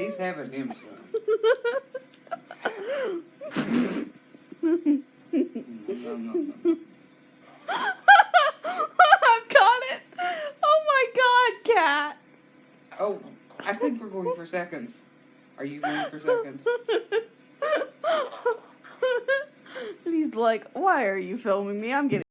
He's having him some. I've got it. Oh my god, cat. Oh, I think we're going for seconds. Are you going for seconds? he's like, "Why are you filming me? I'm getting."